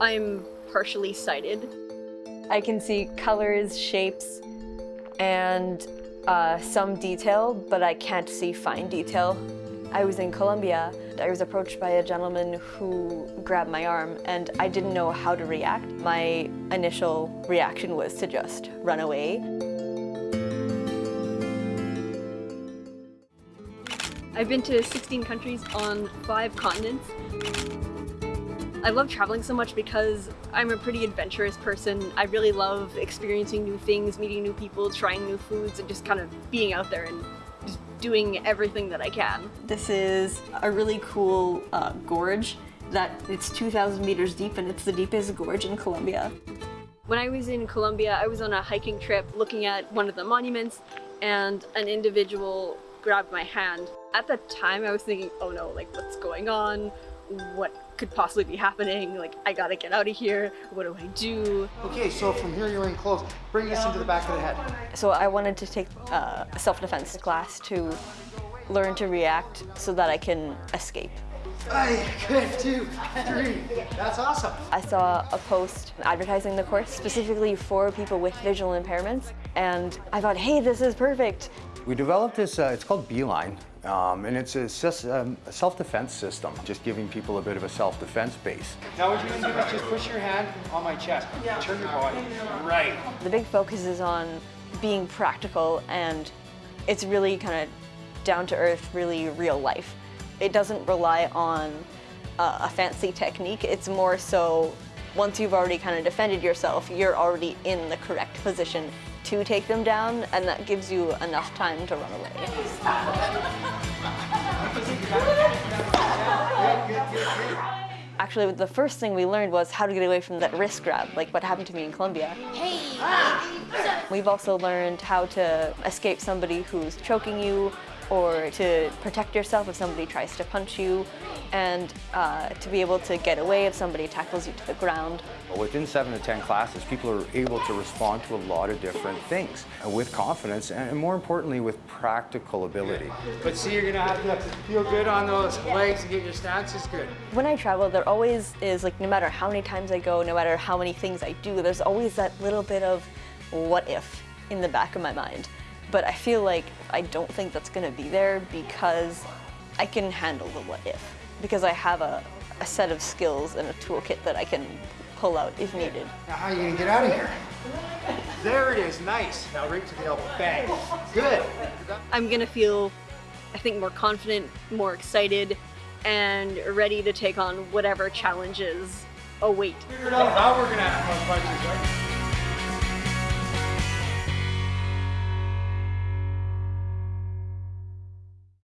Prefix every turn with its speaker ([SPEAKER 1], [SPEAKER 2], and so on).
[SPEAKER 1] I'm partially sighted.
[SPEAKER 2] I can see colors, shapes, and uh, some detail, but I can't see fine detail. I was in Colombia. I was approached by a gentleman who grabbed my arm and I didn't know how to react. My initial reaction was to just run away.
[SPEAKER 1] I've been to 16 countries on five continents. I love traveling so much because I'm a pretty adventurous person. I really love experiencing new things, meeting new people, trying new foods, and just kind of being out there and just doing everything that I can.
[SPEAKER 2] This is a really cool uh, gorge that it's 2,000 meters deep and it's the deepest gorge in Colombia.
[SPEAKER 1] When I was in Colombia, I was on a hiking trip looking at one of the monuments and an individual grabbed my hand. At the time I was thinking, oh no, like what's going on? What could possibly be happening? Like I gotta get out of here. What do I do?
[SPEAKER 3] Okay, so from here you're in close. Bring this into the back of the head.
[SPEAKER 2] So I wanted to take uh, a self-defense class to learn to react so that I can escape.
[SPEAKER 3] I good, two, three. That's awesome.
[SPEAKER 2] I saw a post advertising the course specifically for people with visual impairments and I thought, hey, this is perfect.
[SPEAKER 4] We developed this, uh, it's called Beeline, um, and it's a, um, a self-defense system, just giving people a bit of a self-defense base.
[SPEAKER 3] Now what you're gonna do is just push your hand on my chest. Turn your body. Right.
[SPEAKER 2] The big focus is on being practical and it's really kind of down to earth, really real life. It doesn't rely on uh, a fancy technique, it's more so once you've already kind of defended yourself, you're already in the correct position to take them down, and that gives you enough time to run away. Actually, the first thing we learned was how to get away from that wrist grab, like what happened to me in Colombia. Hey! We've also learned how to escape somebody who's choking you, or to protect yourself if somebody tries to punch you, and uh, to be able to get away if somebody tackles you to the ground.
[SPEAKER 4] Within seven to 10 classes, people are able to respond to a lot of different things with confidence and more importantly, with practical ability.
[SPEAKER 3] But see, you're gonna have to feel good on those legs and get your stances good.
[SPEAKER 2] When I travel, there always is, like, no matter how many times I go, no matter how many things I do, there's always that little bit of what if in the back of my mind. But I feel like I don't think that's gonna be there because I can handle the what if. Because I have a, a set of skills and a toolkit that I can pull out if needed.
[SPEAKER 3] Now how are you gonna get out of here? There it is, nice. Now right to the elbow, bang. Good.
[SPEAKER 1] I'm gonna feel, I think, more confident, more excited, and ready to take on whatever challenges await.
[SPEAKER 3] Figured out how we're gonna have fun punches, right?